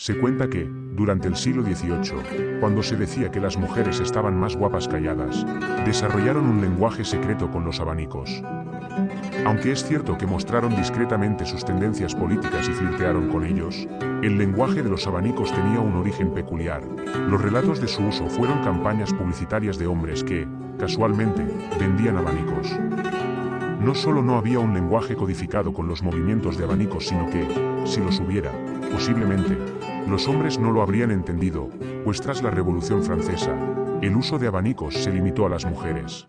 Se cuenta que, durante el siglo XVIII, cuando se decía que las mujeres estaban más guapas calladas, desarrollaron un lenguaje secreto con los abanicos. Aunque es cierto que mostraron discretamente sus tendencias políticas y flirtearon con ellos, el lenguaje de los abanicos tenía un origen peculiar. Los relatos de su uso fueron campañas publicitarias de hombres que, casualmente, vendían abanicos. No solo no había un lenguaje codificado con los movimientos de abanicos, sino que, si los hubiera, posiblemente, los hombres no lo habrían entendido, pues tras la Revolución Francesa, el uso de abanicos se limitó a las mujeres.